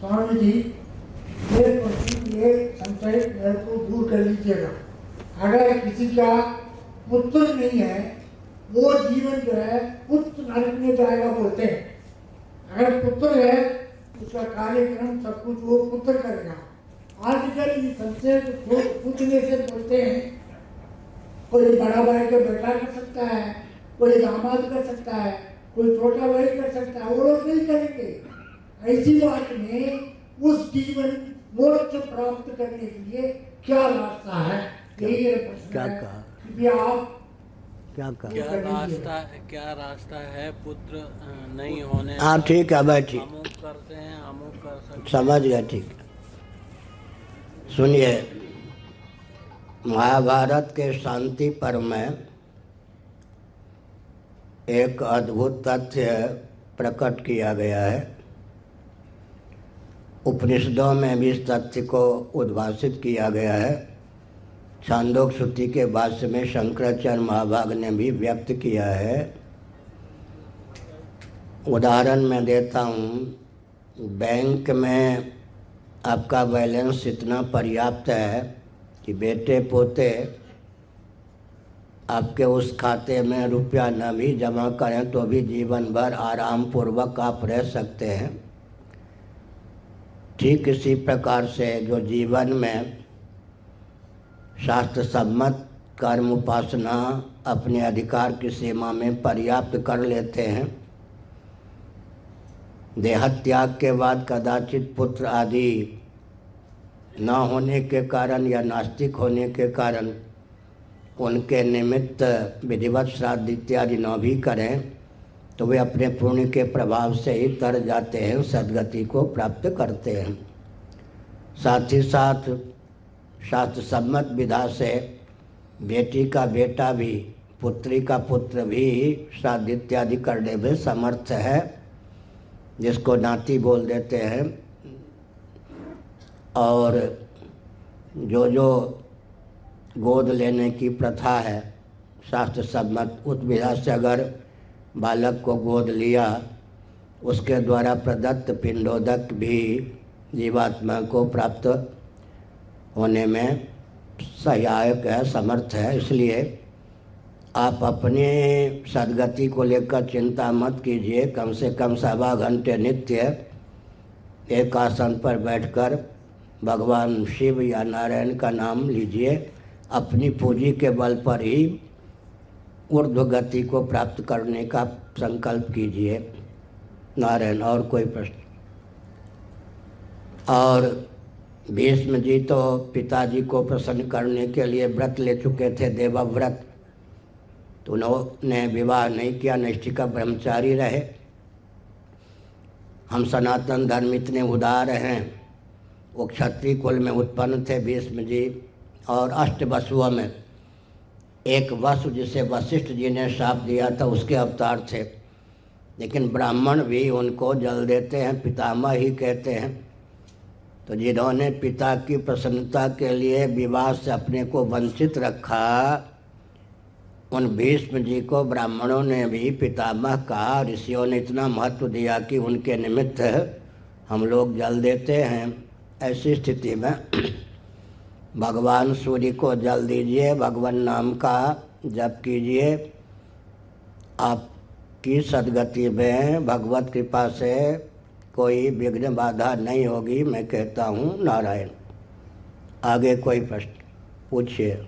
स्वामी जी ये प्रश्न ये संशय को दूर कर लीजिएगा। अगर किसी का पुत्र नहीं है, वो जीवन जो है पुत्र नरक में जाएगा बोलते हैं। अगर पुत्र है, उसका कार्यक्रम सब कुछ वो पुत्र करेगा। आजकल ये संशय को पूछने से बोलते हैं, कोई बड़ा भाई का बेटा कर सकता है, कोई दामाद कर सकता है, कोई छोटा भाई कर सकता है, वो लोग नहीं करेंगे। ऐसी बात में उस जीवन मोक्ष प्राप्त करने के लिए क्या रास्ता है? यही प्रश्न क्या कहा? कृपया आप क्या कहा? क्या रास्ता क्या रास्ता है पुत्र नहीं होने हाँ ठीक है भाई ठीक। करते हैं अमुक कर सकते समझ गया ठीक। है सुनिए महाभारत के शांति पर में एक अद्भुत तथ्य प्रकट किया गया है। उपनिषदों में भी इस तथ्य को उद्भाषित किया गया है। छांदोक श्रुति के भाष्य में शंकराचार्य महाभाग ने भी व्यक्त किया है। उदाहरण मैं देता हूँ। बैंक में आपका बैलेंस इतना पर्याप्त है कि बेटे पोते आपके उस खाते में रुपया न भी जमा करें तो भी जीवन भर आराम पूर्वक आप रह सकते हैं। ठीक इसी प्रकार से जो जीवन में शास्त्र सम्मत कर्म उपासना अपने अधिकार की सीमा में पर्याप्त कर लेते हैं, देहत्याग के बाद कदाचित पुत्र आदि न होने के कारण या नास्तिक होने के कारण उनके निमित्त विधिवत श्राद्ध इत्यादि न भी करें। तो वे अपने पुण्य के प्रभाव से ही तर जाते हैं सदगति को प्राप्त करते हैं। साथ ही साथ शास्त्र सम्मत विधा से बेटी का बेटा भी, पुत्री का पुत्र भी श्राद्ध इत्यादि करने में समर्थ है, जिसको नाती बोल देते हैं। और जो जो गोद लेने की प्रथा है, शास्त्र सम्मत उस विधा से अगर बालक को गोद लिया। उसके द्वारा प्रदत्त पिंडोदक भी जीवात्मा को प्राप्त होने में सहायक है, समर्थ है। इसलिए आप अपने सदगति को लेकर चिंता मत कीजिए। कम से कम सवा घंटे नित्य एक आसन पर बैठकर भगवान शिव या नारायण का नाम लीजिए। अपनी पूंजी के बल पर ही ऊर्ध्व गति को प्राप्त करने का संकल्प कीजिए। नारायण, और कोई प्रश्न? और भीष्म जी तो पिताजी को प्रसन्न करने के लिए व्रत ले चुके थे, देवव्रत। तो उन्होंने विवाह नहीं किया, निष्ठिका ब्रह्मचारी रहे। हम सनातन धर्म इतने उदार हैं, वो क्षत्रिय कुल में उत्पन्न थे भीष्म जी और अष्ट वसुओं में। एक वसु जिसे वशिष्ठ जी ने शाप दिया था, उसके अवतार थे। लेकिन ब्राह्मण भी उनको जल देते हैं, पितामह ही कहते हैं। तो जिन्होंने पिता की प्रसन्नता के लिए विवाह से अपने को वंचित रखा, उन भीष्म जी को ब्राह्मणों ने भी पितामह कहा ऋषियों ने इतना महत्व दिया कि उनके निमित्त हम लोग जल देते हैं। ऐसी स्थिति में भगवान सूर्य को जल दीजिए, भगवान नाम का जप कीजिए। आपकी सदगति में भगवत कृपा से कोई विघ्न बाधा नहीं होगी, मैं कहता हूँ नारायण। आगे कोई प्रश्न? पूछिए।